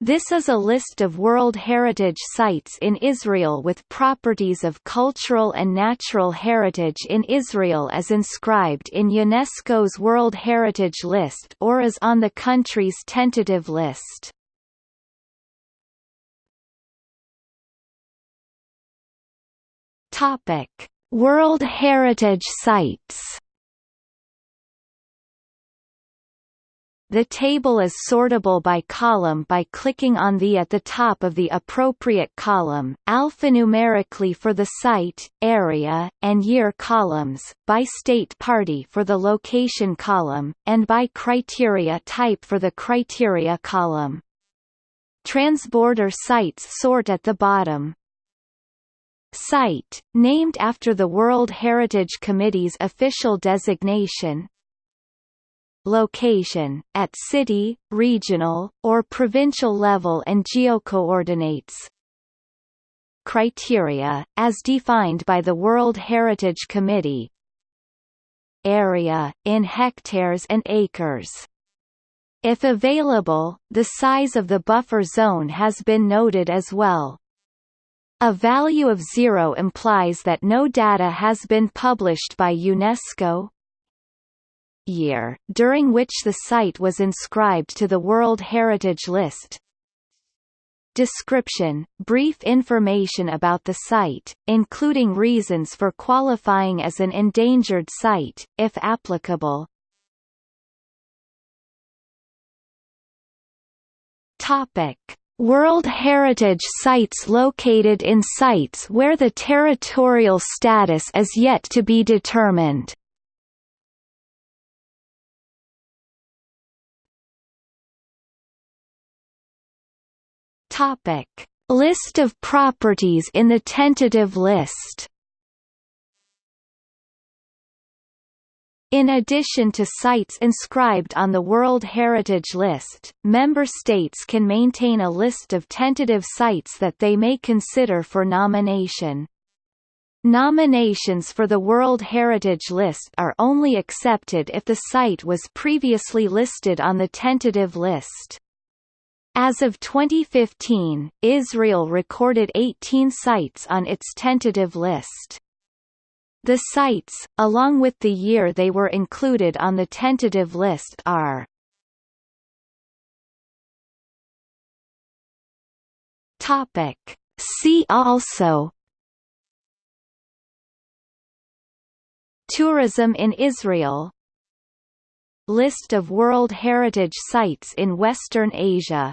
This is a list of World Heritage Sites in Israel with properties of cultural and natural heritage in Israel as inscribed in UNESCO's World Heritage List or as on the country's tentative list. World Heritage Sites The table is sortable by column by clicking on the at the top of the appropriate column, alphanumerically for the site, area, and year columns, by state party for the location column, and by criteria type for the criteria column. Transborder sites sort at the bottom. Site, named after the World Heritage Committee's official designation, location, at city, regional, or provincial level and geocoordinates. Criteria, as defined by the World Heritage Committee Area, in hectares and acres. If available, the size of the buffer zone has been noted as well. A value of zero implies that no data has been published by UNESCO, year, during which the site was inscribed to the World Heritage List. Description – Brief information about the site, including reasons for qualifying as an endangered site, if applicable. Topic. World Heritage Sites located in sites where the territorial status is yet to be determined Topic: List of properties in the tentative list. In addition to sites inscribed on the World Heritage List, member states can maintain a list of tentative sites that they may consider for nomination. Nominations for the World Heritage List are only accepted if the site was previously listed on the tentative list. As of 2015, Israel recorded 18 sites on its tentative list. The sites, along with the year they were included on the tentative list are Topic. See also Tourism in Israel List of World Heritage Sites in Western Asia